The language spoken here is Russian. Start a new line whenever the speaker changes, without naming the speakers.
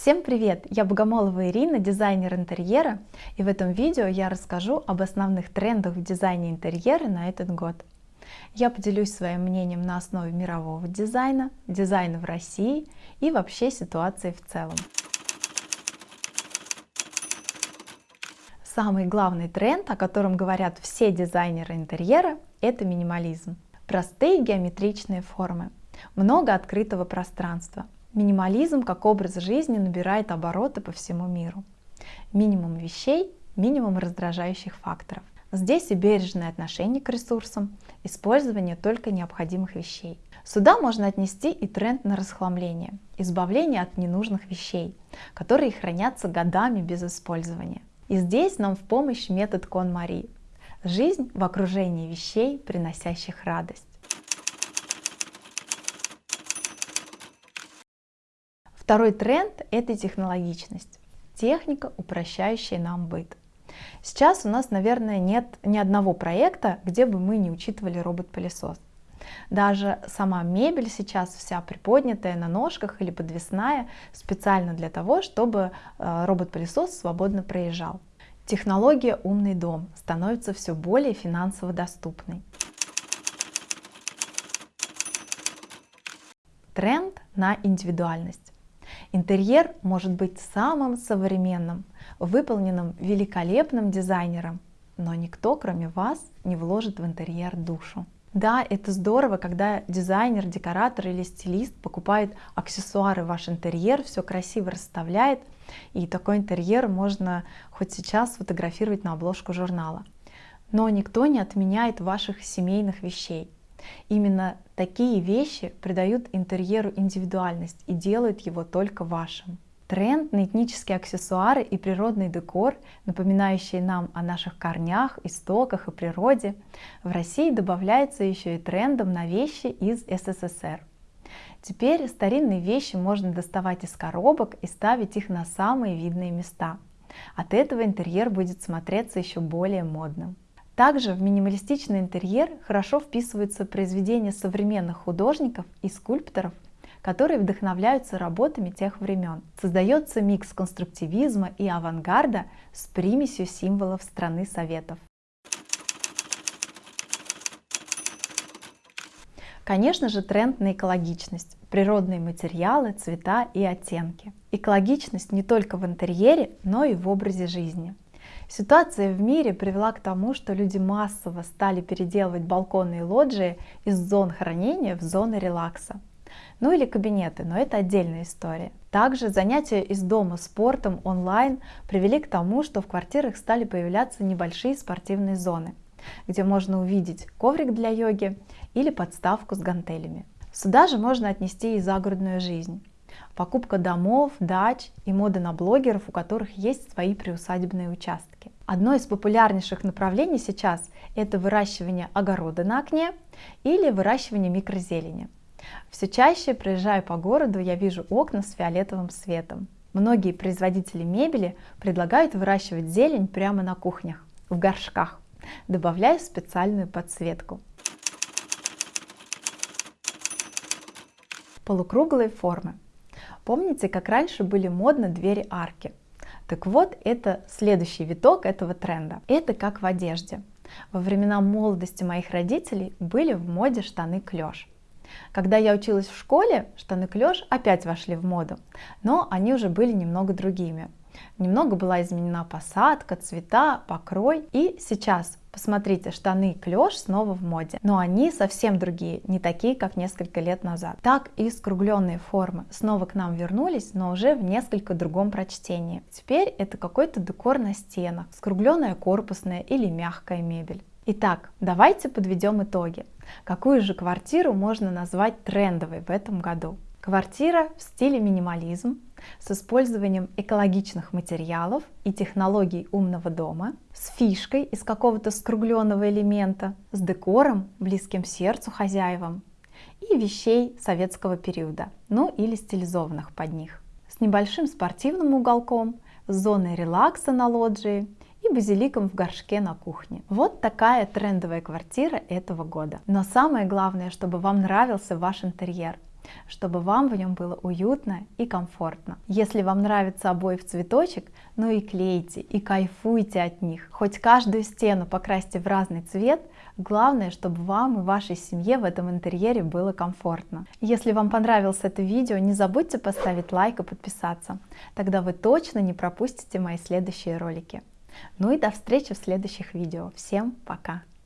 Всем привет! Я Богомолова Ирина, дизайнер интерьера, и в этом видео я расскажу об основных трендах в дизайне интерьера на этот год. Я поделюсь своим мнением на основе мирового дизайна, дизайна в России и вообще ситуации в целом. Самый главный тренд, о котором говорят все дизайнеры интерьера, это минимализм. Простые геометричные формы, много открытого пространства – Минимализм как образ жизни набирает обороты по всему миру. Минимум вещей, минимум раздражающих факторов. Здесь и бережное отношение к ресурсам, использование только необходимых вещей. Сюда можно отнести и тренд на расхламление, избавление от ненужных вещей, которые хранятся годами без использования. И здесь нам в помощь метод Кон-Мари. Жизнь в окружении вещей, приносящих радость. Второй тренд – это технологичность. Техника, упрощающая нам быт. Сейчас у нас, наверное, нет ни одного проекта, где бы мы не учитывали робот-пылесос. Даже сама мебель сейчас вся приподнятая на ножках или подвесная специально для того, чтобы э, робот-пылесос свободно проезжал. Технология «Умный дом» становится все более финансово доступной. Тренд на индивидуальность. Интерьер может быть самым современным, выполненным великолепным дизайнером, но никто, кроме вас, не вложит в интерьер душу. Да, это здорово, когда дизайнер, декоратор или стилист покупает аксессуары в ваш интерьер, все красиво расставляет, и такой интерьер можно хоть сейчас фотографировать на обложку журнала. Но никто не отменяет ваших семейных вещей. Именно такие вещи придают интерьеру индивидуальность и делают его только вашим. Тренд на этнические аксессуары и природный декор, напоминающие нам о наших корнях, истоках и природе, в России добавляется еще и трендом на вещи из СССР. Теперь старинные вещи можно доставать из коробок и ставить их на самые видные места. От этого интерьер будет смотреться еще более модным. Также в минималистичный интерьер хорошо вписываются произведения современных художников и скульпторов, которые вдохновляются работами тех времен. Создается микс конструктивизма и авангарда с примесью символов страны Советов. Конечно же, тренд на экологичность, природные материалы, цвета и оттенки. Экологичность не только в интерьере, но и в образе жизни. Ситуация в мире привела к тому, что люди массово стали переделывать балконные лоджии из зон хранения в зоны релакса. Ну или кабинеты, но это отдельная история. Также занятия из дома спортом онлайн привели к тому, что в квартирах стали появляться небольшие спортивные зоны, где можно увидеть коврик для йоги или подставку с гантелями. Сюда же можно отнести и загородную жизнь покупка домов, дач и мода на блогеров, у которых есть свои приусадебные участки. Одно из популярнейших направлений сейчас – это выращивание огорода на окне или выращивание микрозелени. Все чаще, проезжая по городу, я вижу окна с фиолетовым светом. Многие производители мебели предлагают выращивать зелень прямо на кухнях, в горшках, добавляя специальную подсветку. Полукруглые формы. Помните, как раньше были модны двери-арки? Так вот, это следующий виток этого тренда. Это как в одежде. Во времена молодости моих родителей были в моде штаны клеш. Когда я училась в школе, штаны клеш опять вошли в моду, но они уже были немного другими. Немного была изменена посадка, цвета, покрой. И сейчас, посмотрите, штаны клеш снова в моде. Но они совсем другие, не такие, как несколько лет назад. Так и скругленные формы снова к нам вернулись, но уже в несколько другом прочтении. Теперь это какой-то декор на стенах, скругленная корпусная или мягкая мебель. Итак, давайте подведем итоги. Какую же квартиру можно назвать трендовой в этом году? Квартира в стиле минимализм с использованием экологичных материалов и технологий умного дома, с фишкой из какого-то скругленного элемента, с декором, близким сердцу хозяевам и вещей советского периода, ну или стилизованных под них, с небольшим спортивным уголком, с зоной релакса на лоджии и базиликом в горшке на кухне. Вот такая трендовая квартира этого года. Но самое главное, чтобы вам нравился ваш интерьер – чтобы вам в нем было уютно и комфортно. Если вам нравятся обои в цветочек, ну и клейте, и кайфуйте от них. Хоть каждую стену покрасьте в разный цвет, главное, чтобы вам и вашей семье в этом интерьере было комфортно. Если вам понравилось это видео, не забудьте поставить лайк и подписаться, тогда вы точно не пропустите мои следующие ролики. Ну и до встречи в следующих видео. Всем пока!